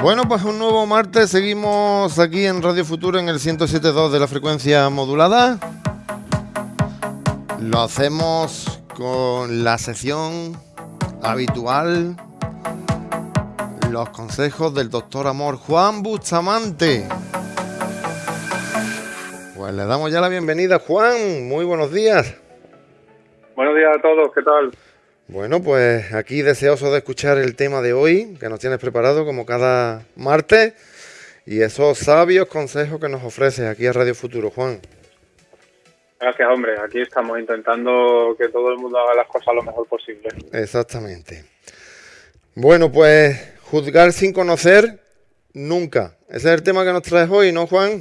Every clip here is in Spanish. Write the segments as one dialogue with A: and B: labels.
A: Bueno, pues un nuevo martes, seguimos aquí en Radio Futuro en el 107.2 de la frecuencia modulada. Lo hacemos con la sección habitual, los consejos del doctor Amor Juan Bustamante. Pues le damos ya la bienvenida, Juan. Muy buenos días.
B: Buenos días a todos, ¿qué tal?
A: Bueno, pues aquí deseoso de escuchar el tema de hoy, que nos tienes preparado como cada martes, y esos sabios consejos que nos ofreces aquí a Radio Futuro, Juan.
B: Gracias, hombre. Aquí estamos intentando que todo el mundo haga las cosas lo mejor posible.
A: Exactamente. Bueno, pues juzgar sin conocer nunca. Ese es el tema que nos traes hoy, ¿no, Juan?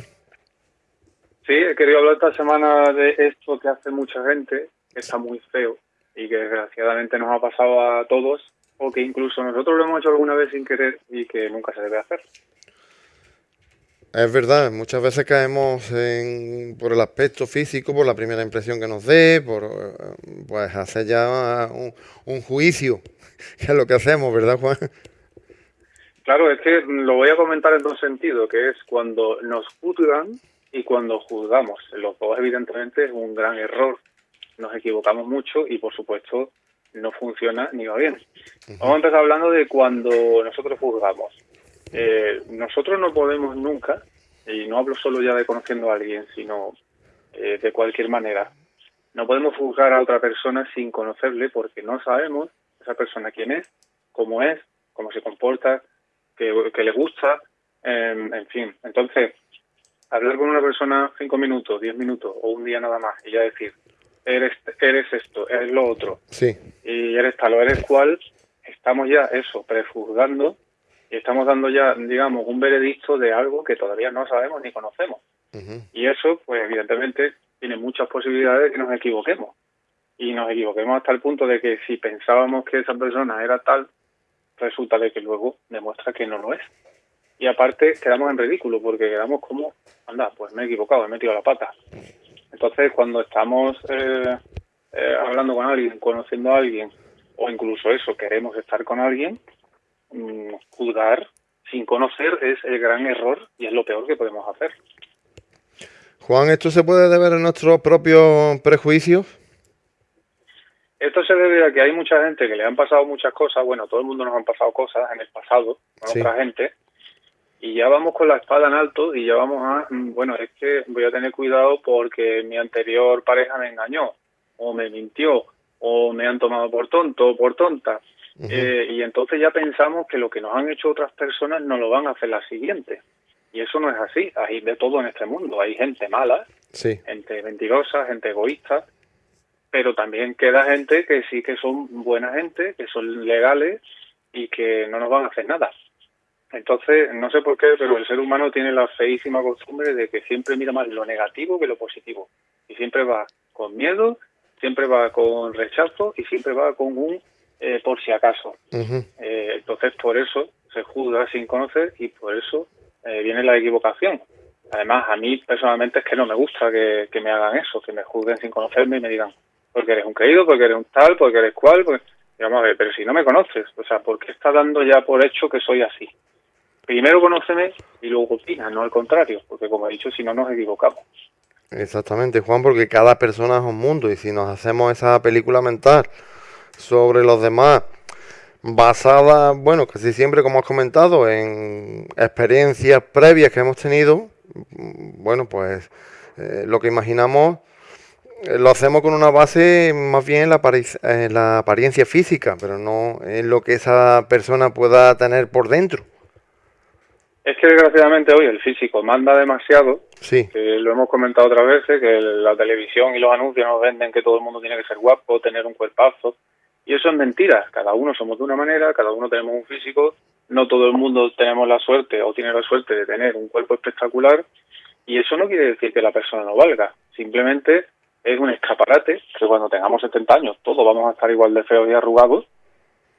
B: Sí, he querido hablar esta semana de esto que hace mucha gente, que está muy feo y que desgraciadamente nos ha pasado a todos o que incluso nosotros lo hemos hecho alguna vez sin querer y que nunca se debe hacer.
A: Es verdad, muchas veces caemos en, por el aspecto físico, por la primera impresión que nos dé, por pues hacer ya un, un juicio, que es lo que hacemos, ¿verdad, Juan?
B: Claro, es que lo voy a comentar en dos sentidos, que es cuando nos juzgan y cuando juzgamos. Los dos, evidentemente, es un gran error nos equivocamos mucho y por supuesto no funciona ni va bien. Vamos a empezar hablando de cuando nosotros juzgamos. Eh, nosotros no podemos nunca, y no hablo solo ya de conociendo a alguien, sino eh, de cualquier manera, no podemos juzgar a otra persona sin conocerle porque no sabemos esa persona quién es, cómo es, cómo se comporta, qué, le gusta, en fin. Entonces, hablar con una persona cinco minutos, diez minutos o un día nada más y ya decir, eres, eres esto, eres lo otro,
A: sí.
B: y eres tal o eres cual, estamos ya eso, prejuzgando y estamos dando ya, digamos, un veredicto de algo que todavía no sabemos ni conocemos. Y eso, pues evidentemente, tiene muchas posibilidades de que nos equivoquemos. Y nos equivoquemos hasta el punto de que si pensábamos que esa persona era tal, resulta de que luego demuestra que no lo es. Y aparte quedamos en ridículo porque quedamos como, anda, pues me he equivocado, he metido la pata. Entonces, cuando estamos eh, eh, hablando con alguien, conociendo a alguien, o incluso eso, queremos estar con alguien, mm, juzgar sin conocer es el gran error y es lo peor que podemos hacer.
A: Juan, ¿esto se puede deber a nuestros propios prejuicios?
B: Esto se debe a que hay mucha gente que le han pasado muchas cosas, bueno, todo el mundo nos han pasado cosas en el pasado con otra gente, y ya vamos con la espada en alto y ya vamos a, mm, bueno, es que voy a tener cuidado porque mi anterior pareja me engañó o me mintió o me han tomado por tonto o por tonta. Eh, y entonces ya pensamos que lo que nos han hecho otras personas no lo van a hacer las siguientes. Y eso no es así. Hay de todo en este mundo. Hay gente mala, gente mentirosa, gente egoísta, pero también queda gente que sí que son buena gente, que son legales y que no nos van a hacer nada. Entonces, no sé por qué, pero el ser humano tiene la feísima costumbre de que siempre mira más lo negativo que lo positivo. Y siempre va con miedo, siempre va con rechazo y siempre va con un eh, por si acaso. Eh, entonces, por eso se juzga sin conocer y por eso eh, viene la equivocación. Además, a mí personalmente es que no me gusta que, me hagan eso, que me juzguen sin conocerme y me digan, porque eres un creído, porque eres un tal, porque eres cual, pues, digamos, pero si no me conoces, o sea, ¿por qué estás dando ya por hecho que soy así? Primero conóceme y luego opina, no al contrario, porque como he dicho, si no nos equivocamos.
A: Exactamente, Juan, porque cada persona es un mundo y si nos hacemos esa película mental sobre los demás, basada, bueno, casi siempre, como has comentado, en experiencias previas que hemos tenido, bueno, pues eh, lo que imaginamos eh, lo hacemos con una base más bien en la, en la apariencia física, pero no en lo que esa persona pueda tener por dentro.
B: Es que desgraciadamente hoy el físico manda demasiado,
A: sí.
B: que lo hemos comentado otras veces, que la televisión y los anuncios nos venden que todo el mundo tiene que ser guapo, tener un cuerpazo, y eso es mentira, cada uno somos de una manera, cada uno tenemos un físico, no todo el mundo tenemos la suerte o tiene la suerte de tener un cuerpo espectacular, y eso no quiere decir que la persona no valga, simplemente es un escaparate que cuando tengamos 70 años todos vamos a estar igual de feos y arrugados,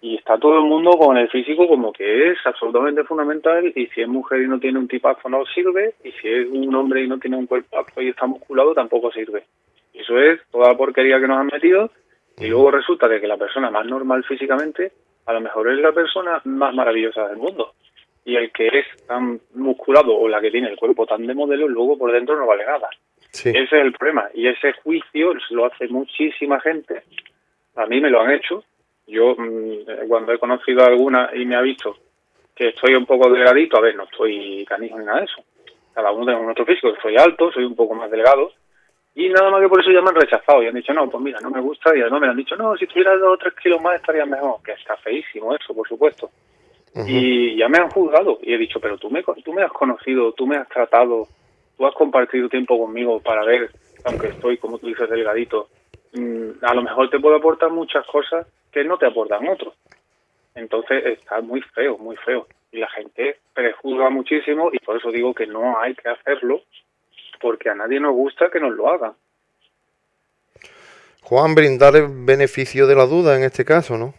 B: y está todo el mundo con el físico como que es absolutamente fundamental y si es mujer y no tiene un tipazo no sirve y si es un hombre y no tiene un cuerpazo y está musculado tampoco sirve. Eso es toda la porquería que nos han metido y luego resulta de que la persona más normal físicamente a lo mejor es la persona más maravillosa del mundo. Y el que es tan musculado o la que tiene el cuerpo tan de modelo, luego por dentro no vale nada. Ese es el problema. Y ese juicio lo hace muchísima gente. A mí me lo han hecho. Yo, mm, cuando he conocido a alguna y me ha visto que estoy un poco delgadito, a ver, no estoy canijo ni nada de eso. Cada uno tiene nuestro físico. Soy alto, soy un poco más delgado. Y nada más que por eso ya me han rechazado. Y han dicho, no, pues mira, no me gusta. Y además me han dicho, no, si tuviera dos o tres kilos más estaría mejor. Que está feísimo eso, por supuesto. Y ya me han juzgado. Y he dicho, pero tú me, tú me has conocido, tú me has tratado, tú has compartido tiempo conmigo para ver, aunque estoy, como tú dices, delgadito, a lo mejor te puedo aportar muchas cosas que no te aportan otros. Entonces está muy feo, muy feo. Y la gente prejuzga muchísimo y por eso digo que no hay que hacerlo porque a nadie nos gusta que nos lo hagan.
A: Juan, brindar el beneficio de la duda en este caso, ¿no?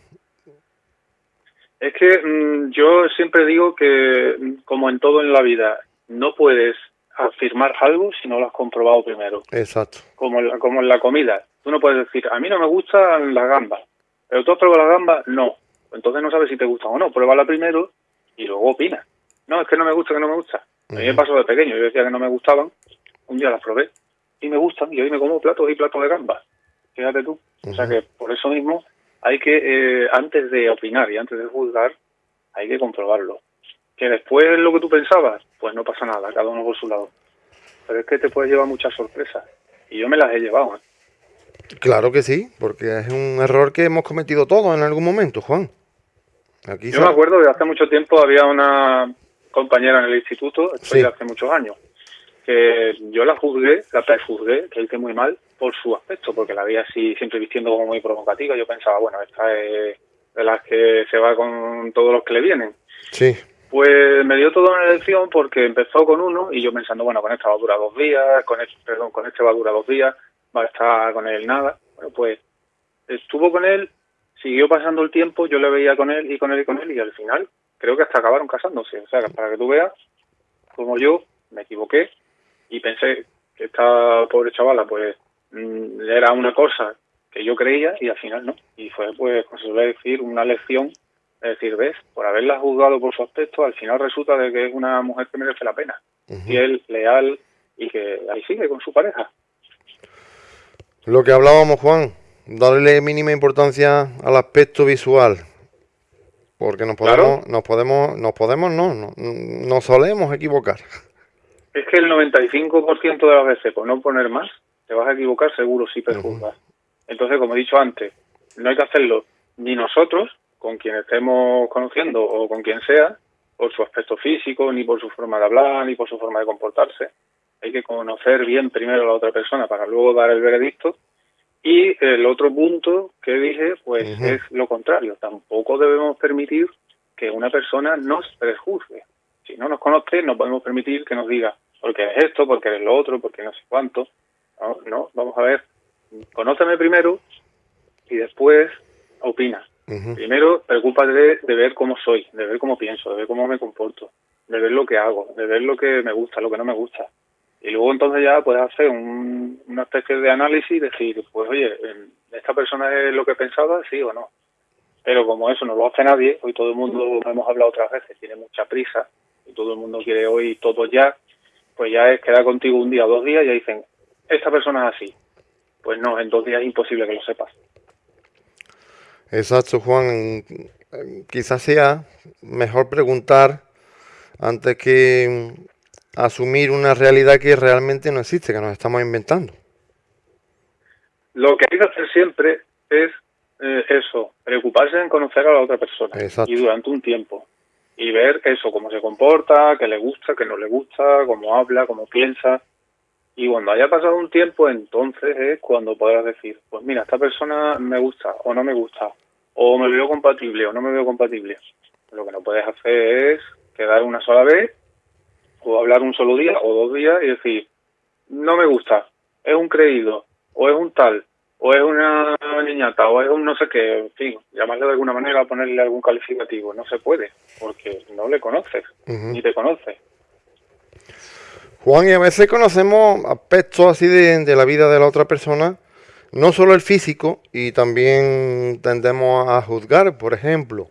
B: Es que mm, yo siempre digo que, como en todo en la vida, no puedes afirmar algo si no lo has comprobado primero.
A: Exacto.
B: Como, como en la comida. Tú no puedes decir, a mí no me gustan las gambas, pero tú has probado las gambas, no. Entonces no sabes si te gustan o no. Pruébala primero y luego opina. No, es que no me gusta, que no me gusta. A mí me pasó de pequeño, yo decía que no me gustaban, un día las probé y me gustan y hoy me como platos y platos de gambas. Fíjate tú. O sea que por eso mismo hay que, eh, antes de opinar y antes de juzgar, hay que comprobarlo. Que después lo que tú pensabas, pues no pasa nada, cada uno por su lado. Pero es que te puedes llevar muchas sorpresas. Y yo me las he llevado. ¿eh?
A: Claro que sí, porque es un error que hemos cometido todos en algún momento, Juan.
B: Aquí yo me acuerdo que hace mucho tiempo había una compañera en el instituto, estoy hace muchos años, que yo la juzgué, la prejuzgué, que hice muy mal por su aspecto, porque la veía así siempre vistiendo como muy provocativa. Yo pensaba, bueno, esta es de las que se va con todos los que le vienen.
A: Sí.
B: Pues me dio toda una elección porque empezó con uno y yo pensando, bueno, con esta va a durar dos días, con este, perdón, con este va a durar dos días, va a estar con él nada. Bueno, pues estuvo con él, siguió pasando el tiempo, yo le veía con él y con él y con él y al final creo que hasta acabaron casándose. O sea, para que tú veas como yo me equivoqué y pensé que esta pobre chavala pues mm, era una cosa que yo creía y al final no. Y fue pues, como se suele decir, una lección, es decir, ves, por haberla juzgado por su aspecto, al final resulta de que es una mujer que merece la pena, fiel, leal y que ahí sigue con su pareja.
A: Lo que hablábamos, Juan, darle mínima importancia al aspecto visual, porque nos podemos, nos podemos, nos podemos, no, no, nos solemos equivocar.
B: Es que el 95% de las veces, por no poner más, te vas a equivocar seguro si prejuzgas. Entonces, como he dicho antes, no hay que hacerlo ni nosotros, con quien estemos conociendo o con quien sea, por su aspecto físico, ni por su forma de hablar, ni por su forma de comportarse. Hay que conocer bien primero a la otra persona para luego dar el veredicto. Y el otro punto que dije, pues es lo contrario. Tampoco debemos permitir que una persona nos prejuzgue. Si no nos conoce, no podemos permitir que nos diga, porque eres esto, porque eres lo otro, porque no sé cuánto. No, vamos a ver, conóceme primero y después opina. Primero, preocúpate de, ver cómo soy, de ver cómo pienso, de ver cómo me comporto, de ver lo que hago, de ver lo que me gusta, lo que no me gusta. Y luego entonces ya puedes hacer una especie de análisis y decir, pues oye, ¿esta persona es lo que pensaba, sí o no? Pero como eso no lo hace nadie, hoy todo el mundo, hemos hablado otras veces, tiene mucha prisa y todo el mundo quiere hoy todo ya, pues ya es quedar contigo un día o dos días y ya dicen, esta persona es así. Pues no, en dos días es imposible que lo sepas.
A: Exacto, Juan. Quizás sea mejor preguntar antes que asumir una realidad que realmente no existe, que nos estamos inventando.
B: Lo que hay que hacer siempre es eh, eso, preocuparse en conocer a la otra persona y durante un tiempo y ver eso, cómo se comporta, qué le gusta, qué no le gusta, cómo habla, cómo piensa. Y cuando haya pasado un tiempo, entonces es cuando podrás decir, pues mira, esta persona me gusta o no me gusta, o me veo compatible o no me veo compatible. Lo que no puedes hacer es quedar una sola vez, o hablar un solo día o dos días y decir, no me gusta, es un creído, o es un tal, o es una niñata, o es un no sé qué, en fin, llamarle de alguna manera, ponerle algún calificativo. No se puede, porque no le conoces, ni te conoce.
A: Juan, y a veces conocemos aspectos así de, de, la vida de la otra persona, no solo el físico, y también tendemos a juzgar, por ejemplo,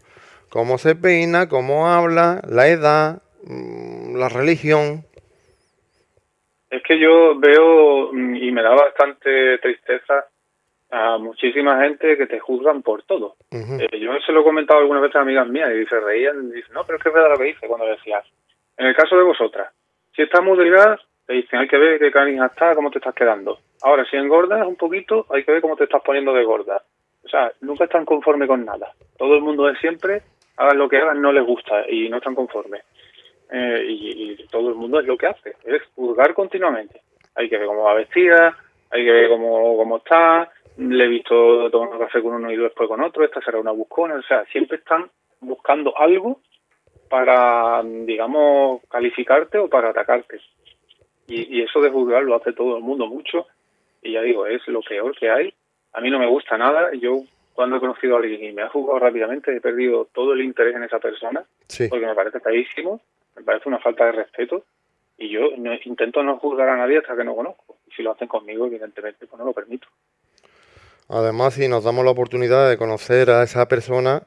A: cómo se peina, cómo habla, la edad, la religión.
B: Es que yo veo mm, y me da bastante tristeza a muchísima gente que te juzgan por todo. Eh, yo se lo he comentado algunas veces a amigas mías y se reían y dicen, no, pero es que es verdad lo que dice cuando decías. En el caso de vosotras, si estás muy delgada, te dicen, hay que ver qué canija está, cómo te estás quedando. Ahora, si engordas un poquito, hay que ver cómo te estás poniendo de gorda. O sea, nunca están conformes con nada. Todo el mundo de siempre, hagan lo que hagan, no les gusta y no están conformes. Eh, y, todo el mundo es lo que hace, es juzgar continuamente. Hay que ver cómo va vestida, hay que ver cómo, cómo está, le he visto tomar café con uno y después con otro, esta será una buscona, o sea, siempre están buscando algo para, digamos, calificarte o para atacarte. Y, y eso de juzgar lo hace todo el mundo mucho y ya digo, es lo peor que hay. A mí no me gusta nada. Yo cuando he conocido a alguien y me ha jugado rápidamente, he perdido todo el interés en esa persona, porque me parece feísimo, me parece una falta de respeto, y yo no, intento no juzgar a nadie hasta que no conozco. Y si lo hacen conmigo, evidentemente, pues no lo permito.
A: Además, si nos damos la oportunidad de conocer a esa persona,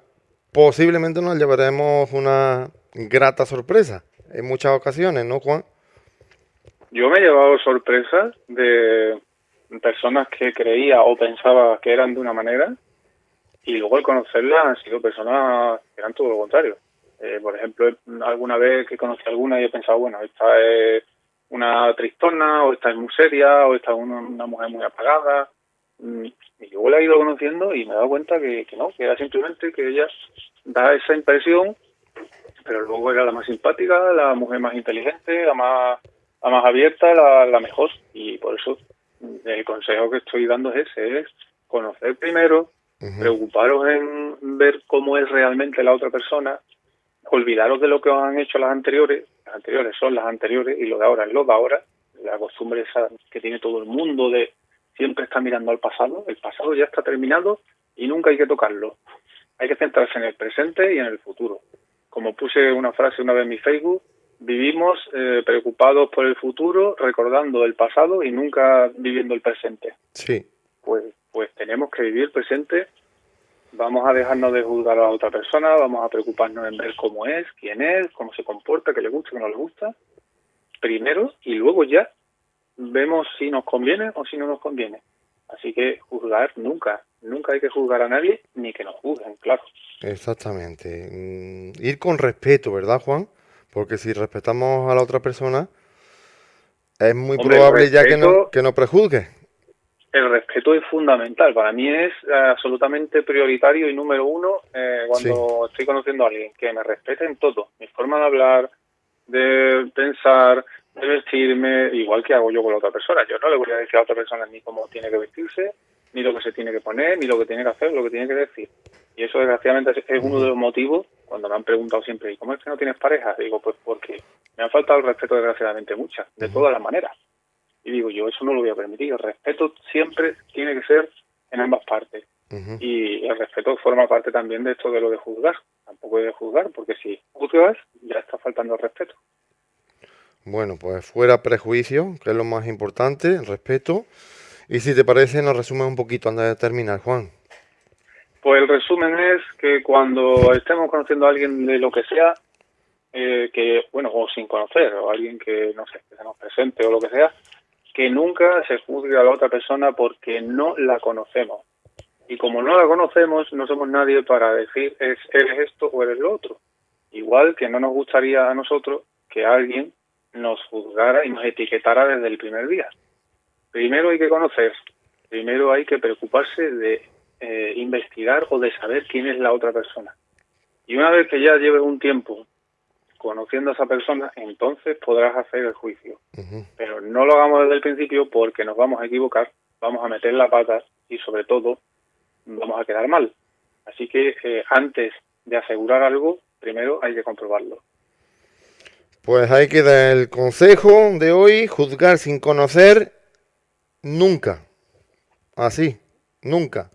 A: posiblemente nos llevaremos una grata sorpresa en muchas ocasiones, ¿no, Juan?
B: Yo me he llevado sorpresas de personas que creía o pensaba que eran de una manera y luego al conocerlas han sido personas que eran todo lo contrario. Eh, por ejemplo, alguna vez que conocí alguna y he pensado, bueno, esta es una tristona, o esta es muy seria, o esta es una, mujer muy apagada. Mm, y luego la he ido conociendo y me he dado cuenta que, que no, que era simplemente que ella da esa impresión, pero luego era la más simpática, la mujer más inteligente, la más, la más abierta, la, la mejor. Y por eso el consejo que estoy dando es ese, es conocer primero, preocuparos en ver cómo es realmente la otra persona, olvidaros de lo que os han hecho las anteriores, las anteriores son las anteriores y lo de ahora es lo de ahora, la costumbre esa que tiene todo el mundo de siempre estar mirando al pasado, el pasado ya está terminado y nunca hay que tocarlo. Hay que centrarse en el presente y en el futuro. Como puse una frase una vez en mi Facebook, vivimos eh, preocupados por el futuro, recordando el pasado y nunca viviendo el presente.
A: Sí.
B: Pues, pues tenemos que vivir el presente. Vamos a dejarnos de juzgar a la otra persona, vamos a preocuparnos en ver cómo es, quién es, cómo se comporta, qué le gusta, qué no le gusta. Primero y luego ya vemos si nos conviene o si no nos conviene. Así que juzgar nunca, nunca hay que juzgar a nadie ni que nos juzguen, claro.
A: Exactamente. Mm, ir con respeto, ¿verdad, Juan? Porque si respetamos a la otra persona, es muy probable ya que no, que no prejuzgue.
B: El respeto es fundamental. Para mí es eh, absolutamente prioritario y número uno eh, cuando estoy conociendo a alguien, que me respete en todo. Mi forma de hablar, de pensar, de vestirme, igual que hago yo con la otra persona. Yo no le voy a decir a otra persona ni cómo tiene que vestirse, ni lo que se tiene que poner, ni lo que tiene que hacer, lo que tiene que decir. Y eso desgraciadamente es uno de los motivos cuando me han preguntado siempre, ¿y cómo es que no tienes pareja? Digo, pues porque me han faltado el respeto desgraciadamente muchas, de todas las maneras. Y digo, yo eso no lo voy a permitir. El respeto siempre tiene que ser en ambas partes. Y el respeto forma parte también de esto de lo de juzgar. Tampoco hay de juzgar, porque si juzgas, ya está faltando el respeto.
A: Bueno, pues fuera prejuicio, que es lo más importante, el respeto. Y si te parece, nos resumes un poquito antes de terminar, Juan.
B: Pues el resumen es que cuando estemos conociendo a alguien de lo que sea, eh, que, bueno, o sin conocer, o alguien que, no sé, que se nos presente o lo que sea, que nunca se juzgue a la otra persona porque no la conocemos. Y como no la conocemos, no somos nadie para decir es, eres esto o eres lo otro. Igual que no nos gustaría a nosotros que alguien nos juzgara y nos etiquetara desde el primer día. Primero hay que conocer, primero hay que preocuparse de eh, investigar o de saber quién es la otra persona. Y una vez que ya lleves un tiempo conociendo a esa persona, entonces podrás hacer el juicio. Pero no lo hagamos desde el principio porque nos vamos a equivocar, vamos a meter la pata y sobre todo vamos a quedar mal. Así que eh, antes de asegurar algo, primero hay que comprobarlo.
A: Pues ahí queda el consejo de hoy, juzgar sin conocer nunca. Así, nunca.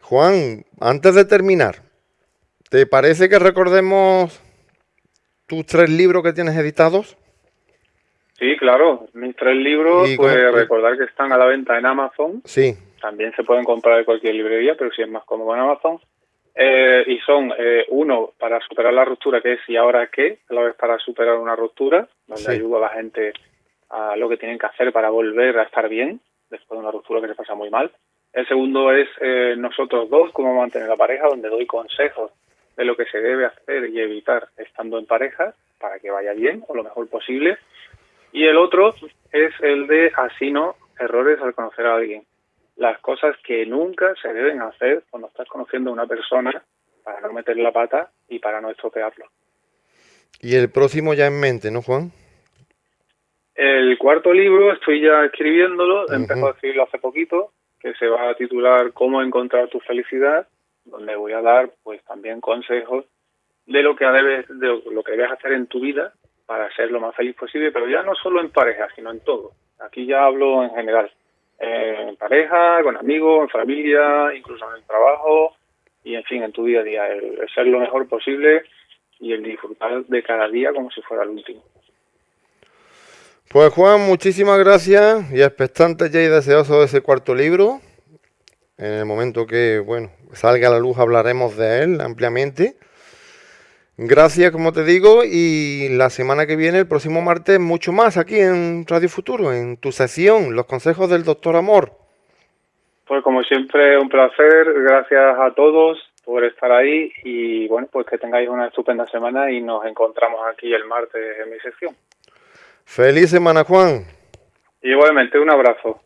A: Juan, antes de terminar, ¿te parece que recordemos tus tres libros que tienes editados?
B: Sí, claro, mis tres libros, pues recordar que están a la venta en Amazon.
A: Sí.
B: También se pueden comprar en cualquier librería, pero si es más cómodo en Amazon. Eh, y son eh, uno para superar la ruptura, que es y ahora qué, la vez para superar una ruptura, donde ayuda a la gente a lo que tienen que hacer para volver a estar bien después de una ruptura que se pasa muy mal. El segundo es eh, nosotros dos, cómo mantener la pareja, donde doy consejos de lo que se debe hacer y evitar estando en pareja para que vaya bien o lo mejor posible. Y el otro es el de así no errores al conocer a alguien. Las cosas que nunca se deben hacer cuando estás conociendo a una persona para no meter la pata y para no estropearlo.
A: Y el próximo ya en mente, ¿no, Juan?
B: El cuarto libro estoy ya escribiéndolo, he empezado a escribirlo hace poquito, que se va a titular Cómo encontrar tu felicidad, donde voy a dar pues también consejos de lo que debes, de lo que debes hacer en tu vida para ser lo más feliz posible, pero ya no solo en pareja, sino en todo. Aquí ya hablo en general, en pareja, con amigos, en familia, incluso en el trabajo y en fin, en tu día a día, el ser lo mejor posible y el disfrutar de cada día como si fuera el último.
A: Pues Juan, muchísimas gracias y expectante ya y deseoso de ese cuarto libro. En el momento que, bueno, salga a la luz hablaremos de él ampliamente. Gracias, como te digo, y la semana que viene, el próximo martes, mucho más aquí en Radio Futuro, en tu sesión, los consejos del doctor Amor.
B: Pues como siempre, un placer, gracias a todos por estar ahí y bueno, pues que tengáis una estupenda semana y nos encontramos aquí el martes en mi sesión.
A: Feliz semana, Juan.
B: Igualmente, un abrazo.